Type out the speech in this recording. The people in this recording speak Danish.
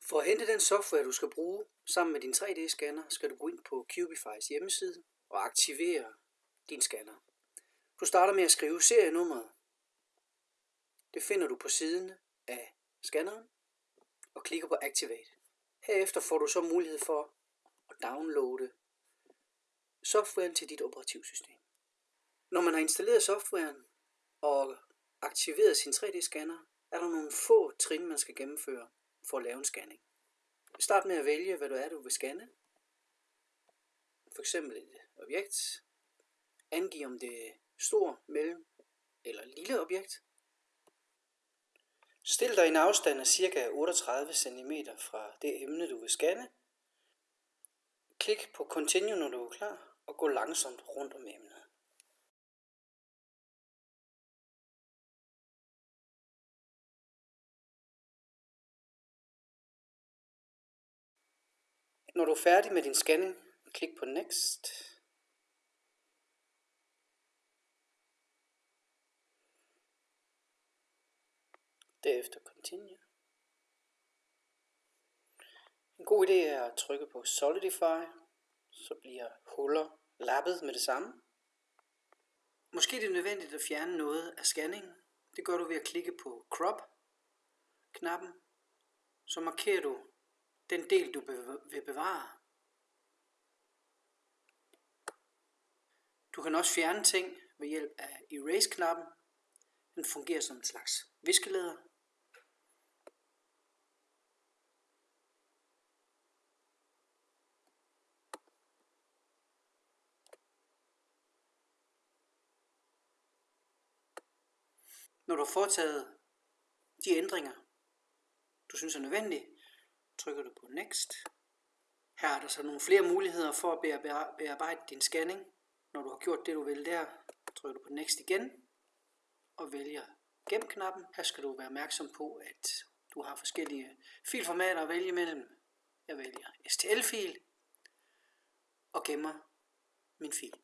For at hente den software, du skal bruge sammen med din 3D-scanner, skal du gå ind på Cubifys hjemmeside og aktivere din scanner. Du starter med at skrive serienummeret. Det finder du på siden af scanneren og klikker på Activate. Herefter får du så mulighed for at downloade softwaren til dit operativsystem. Når man har installeret softwaren og aktiveret sin 3D-scanner, er der nogle få trin, man skal gennemføre for at lave en scanning. Start med at vælge, hvad du er, du vil scanne. For eksempel et objekt. Angiv om det er stor, mellem eller lille objekt. Stil dig en afstand af ca. 38 cm fra det emne, du vil scanne. Klik på Continue, når du er klar, og gå langsomt rundt om emnet. Når du er færdig med din scanning, klik på Next. Derefter Continue. En god idé er at trykke på Solidify, så bliver huller lappet med det samme. Måske er det nødvendigt at fjerne noget af scanningen. Det gør du ved at klikke på Crop knappen. Så markerer du den del, du vil bevare. Du kan også fjerne ting ved hjælp af Erase-knappen. Den fungerer som en slags viskeleder. Når du har foretaget de ændringer, du synes er nødvendige, trykker du på Next. Her er der så nogle flere muligheder for at bearbejde din scanning. Når du har gjort det, du vil der, trykker du på Next igen og vælger Gem-knappen. Her skal du være opmærksom på, at du har forskellige filformater at vælge imellem. Jeg vælger STL-fil og gemmer min fil.